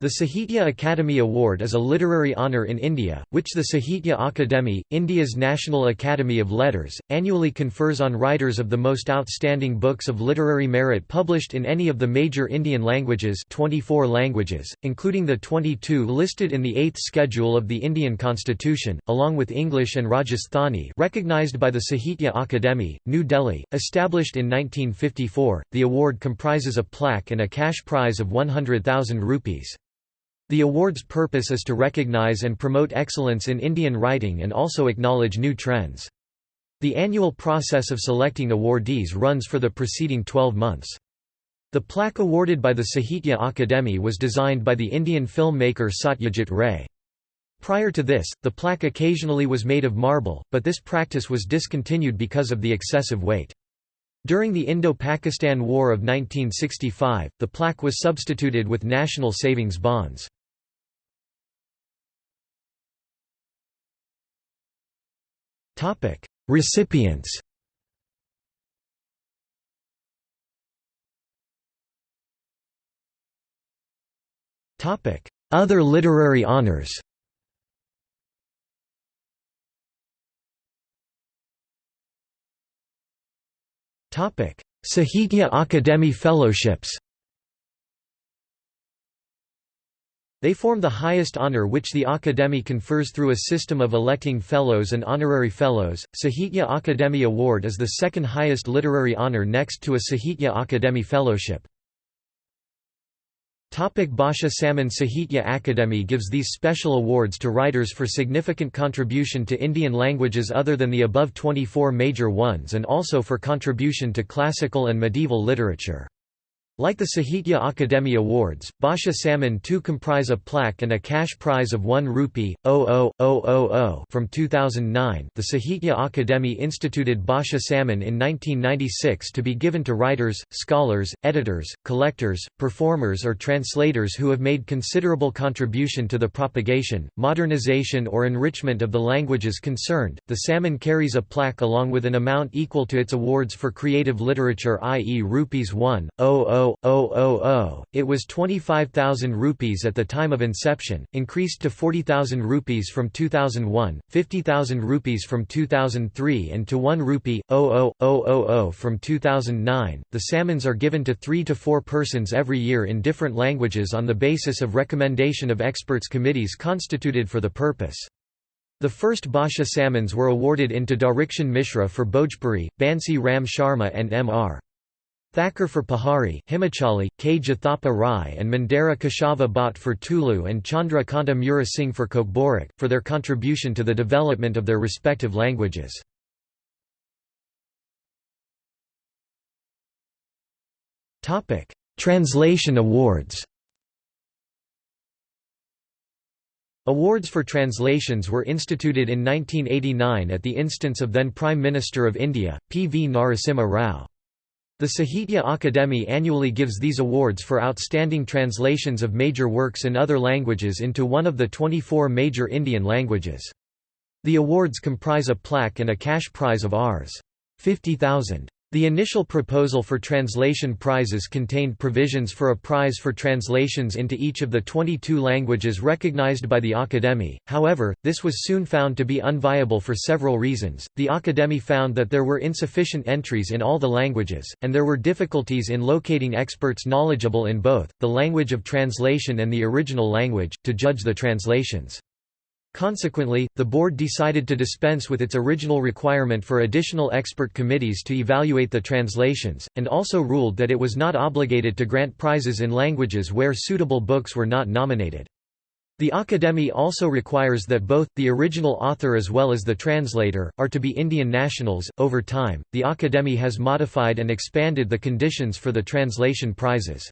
The Sahitya Akademi Award is a literary honour in India, which the Sahitya Akademi, India's National Academy of Letters, annually confers on writers of the most outstanding books of literary merit published in any of the major Indian languages 24 languages, including the 22 listed in the 8th schedule of the Indian Constitution, along with English and Rajasthani recognized by the Sahitya Akademi, New Delhi, established in 1954. The award comprises a plaque and a cash prize of 100,000 rupees. The award's purpose is to recognize and promote excellence in Indian writing and also acknowledge new trends. The annual process of selecting awardees runs for the preceding 12 months. The plaque awarded by the Sahitya Akademi was designed by the Indian filmmaker Satyajit Ray. Prior to this, the plaque occasionally was made of marble, but this practice was discontinued because of the excessive weight. During the Indo-Pakistan War of 1965, the plaque was substituted with national savings bonds. Topic: Recipients. Topic: Other literary honors. Topic: Sahitya Akademi Fellowships. They form the highest honor which the Akademi confers through a system of electing fellows and honorary fellows. Sahitya Akademi Award is the second highest literary honor next to a Sahitya Akademi Fellowship. Topic Samman Sahitya Akademi gives these special awards to writers for significant contribution to Indian languages other than the above 24 major ones and also for contribution to classical and medieval literature. Like the Sahitya Akademi Awards, Bhasha Samman too comprise a plaque and a cash prize of 1 rupee, 00000 from 2009 the Sahitya Akademi instituted Bhasha Samman in 1996 to be given to writers, scholars, editors, collectors, performers or translators who have made considerable contribution to the propagation, modernization or enrichment of the languages concerned. The Samman carries a plaque along with an amount equal to its awards for creative literature i.e. rupees 1, 000 it was 25,000 rupees at the time of inception, increased to 40,000 rupees from 2001, 50,000 rupees from 2003 and to 1 rupee, 00000 from 2009. The Sammans are given to 3 to 4 persons every year in different languages on the basis of recommendation of experts committees constituted for the purpose. The first Bhasha Sammans were awarded into Darikshan Mishra for Bhojpuri, Bansi Ram Sharma and M.R. Thakur for Pahari, Himachali, K. Jathapa Rai and Mandara Keshava Bhatt for Tulu and Chandra Kanta Mura Singh for Kokborak, for their contribution to the development of their respective languages. Translation awards Awards for translations were instituted in 1989 at the instance of then Prime Minister of India, P. V. Narasimha Rao. The Sahitya Akademi annually gives these awards for outstanding translations of major works in other languages into one of the 24 major Indian languages. The awards comprise a plaque and a cash prize of Rs. 50,000. The initial proposal for translation prizes contained provisions for a prize for translations into each of the 22 languages recognized by the Akademi, however, this was soon found to be unviable for several reasons. The Akademi found that there were insufficient entries in all the languages, and there were difficulties in locating experts knowledgeable in both, the language of translation and the original language, to judge the translations. Consequently, the board decided to dispense with its original requirement for additional expert committees to evaluate the translations, and also ruled that it was not obligated to grant prizes in languages where suitable books were not nominated. The Akademi also requires that both, the original author as well as the translator, are to be Indian nationals. Over time, the Akademi has modified and expanded the conditions for the translation prizes.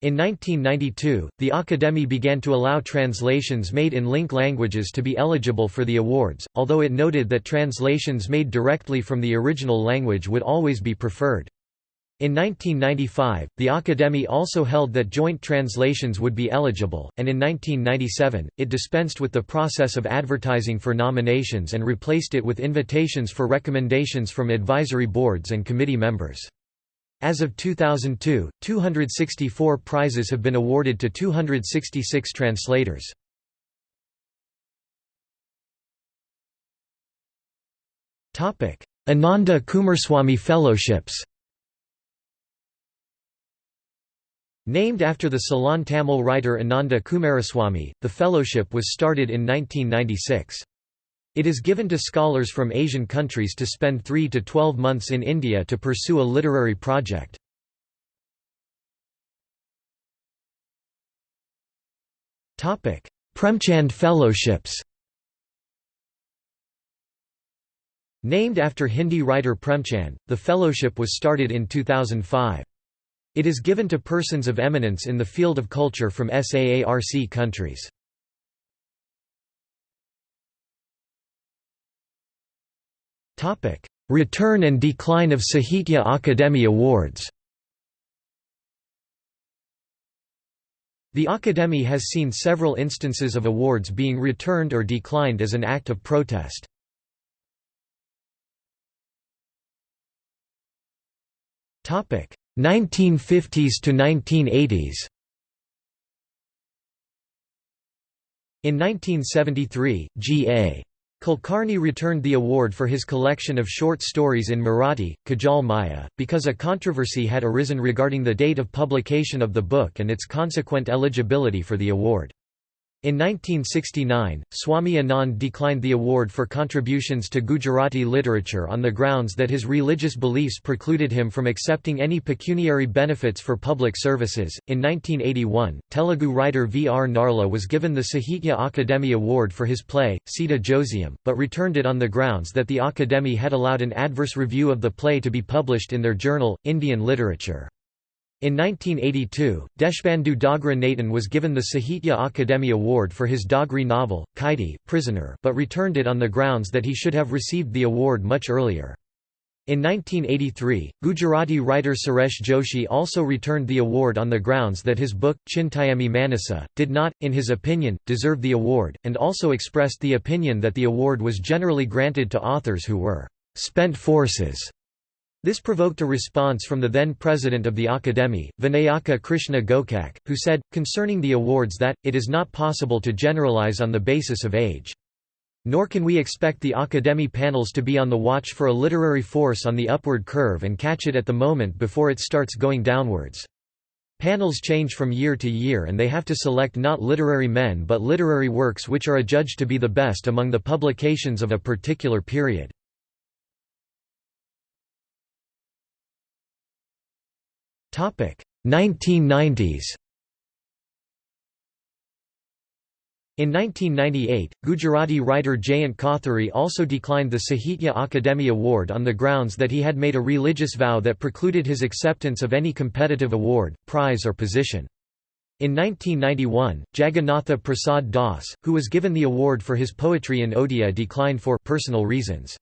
In 1992, the Akademi began to allow translations made in link languages to be eligible for the awards, although it noted that translations made directly from the original language would always be preferred. In 1995, the Akademi also held that joint translations would be eligible, and in 1997, it dispensed with the process of advertising for nominations and replaced it with invitations for recommendations from advisory boards and committee members. As of 2002, 264 prizes have been awarded to 266 translators. Ananda Coomaraswamy Fellowships Named after the Ceylon Tamil writer Ananda Coomaraswamy, the fellowship was started in 1996. It is given to scholars from Asian countries to spend 3 to 12 months in India to pursue a literary project. Premchand Fellowships Named after Hindi writer Premchand, the fellowship was started in 2005. It is given to persons of eminence in the field of culture from SAARC countries. Return and decline of Sahitya Akademi Awards The Akademi has seen several instances of awards being returned or declined as an act of protest. Topic: 1950s to 1980s In 1973, G.A. Kulkarni returned the award for his collection of short stories in Marathi, Kajal Maya, because a controversy had arisen regarding the date of publication of the book and its consequent eligibility for the award. In 1969, Swami Anand declined the award for contributions to Gujarati literature on the grounds that his religious beliefs precluded him from accepting any pecuniary benefits for public services. In 1981, Telugu writer V. R. Narla was given the Sahitya Akademi Award for his play, Sita Josyam, but returned it on the grounds that the Akademi had allowed an adverse review of the play to be published in their journal, Indian Literature. In 1982, Deshbandhu Dogra Nutan was given the Sahitya Akademi Award for his Dogri novel, Kaidi prisoner, but returned it on the grounds that he should have received the award much earlier. In 1983, Gujarati writer Suresh Joshi also returned the award on the grounds that his book, Chintayami Manasa, did not, in his opinion, deserve the award, and also expressed the opinion that the award was generally granted to authors who were «spent forces» This provoked a response from the then president of the Akademi, Vinayaka Krishna Gokak, who said, concerning the awards that, it is not possible to generalize on the basis of age. Nor can we expect the Akademi panels to be on the watch for a literary force on the upward curve and catch it at the moment before it starts going downwards. Panels change from year to year and they have to select not literary men but literary works which are adjudged to be the best among the publications of a particular period. 1990s In 1998, Gujarati writer Jayant Kothari also declined the Sahitya Akademi Award on the grounds that he had made a religious vow that precluded his acceptance of any competitive award, prize or position. In 1991, Jagannatha Prasad Das, who was given the award for his poetry in Odia declined for personal reasons.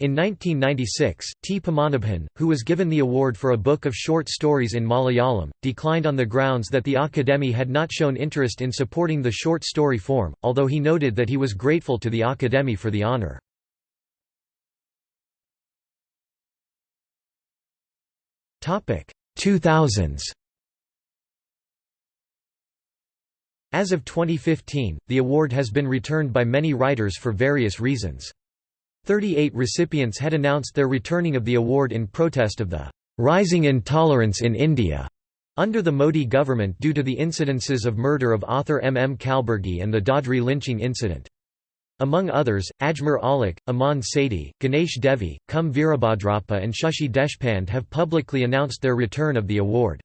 In 1996, T. Padmanabhan, who was given the award for a book of short stories in Malayalam, declined on the grounds that the Akademi had not shown interest in supporting the short story form, although he noted that he was grateful to the Akademi for the honour. Topic 2000s As of 2015, the award has been returned by many writers for various reasons. 38 recipients had announced their returning of the award in protest of the rising intolerance in India under the Modi government due to the incidences of murder of author M. M. Kalburgi and the Dadri lynching incident. Among others, Ajmer Aulakh, Aman Sethi, Ganesh Devi, Kum Virabhadrappa and Shashi Deshpande have publicly announced their return of the award.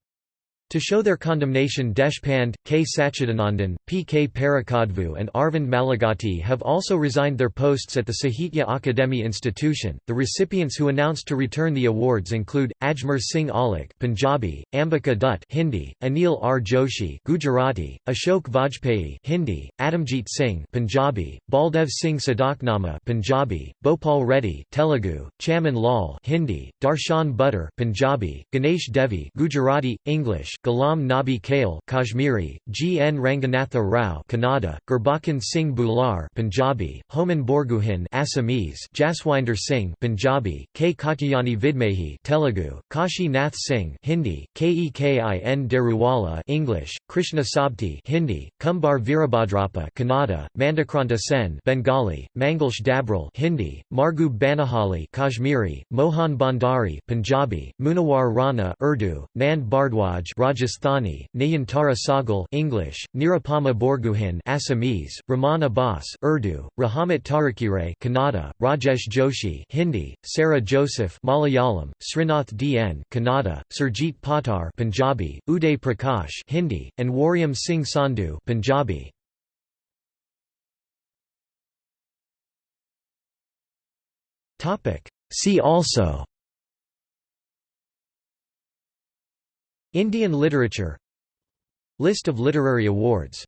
To show their condemnation Deshpande, K. Satchidanandan, P. K. Parakkadavu and Arvind Malagati have also resigned their posts at the Sahitya Akademi institution. The recipients who announced to return the awards include Ajmer Singh Aulakh, Punjabi, Ambika Dutt, Hindi, Anil R Joshi, Gujarati, Ashok Vajpayee, Hindi, Atamjit Singh, Punjabi, Baldev Singh Sadaknama, Punjabi, Bhopal Reddy, Telugu, Chaman Lal, Hindi, Darshan Buttar, Punjabi, Ganesh Devi, Gujarati, English, Ghulam Nabi Khayal Kashmiri, G. N. Ranganatha Rao Kannada, Gurbachan Singh Bhullar Punjabi, Homen Borgohain Assamese, Jaswinder Singh Punjabi, K. Katyayani Vidmahe Telugu, Kashi Nath Singh Hindi, Kekin Daruwala English, Krishna Sobti Hindi, Kumbar Virabhadrapa Kannada, Mandakranta Sen Bengali, Manglesh Dabral Hindi, Marghoob Banihali Kashmiri, Mohan Bhandari Punjabi, Munawar Rana Urdu, Nand Bhardwaj Rajasthani, Nayantara Sahgal English, Nirupama Borgohain Assamese, Rehman Abbas Urdu, Rahamath Tarikere Kannada, Rajesh Joshi Hindi, Sarah Joseph Malayalam, Srinath DN Kannada, Surjit Patar Punjabi, Uday Prakash Hindi, and Waryam Singh Sandhu Punjabi. See also Indian literature. List of literary awards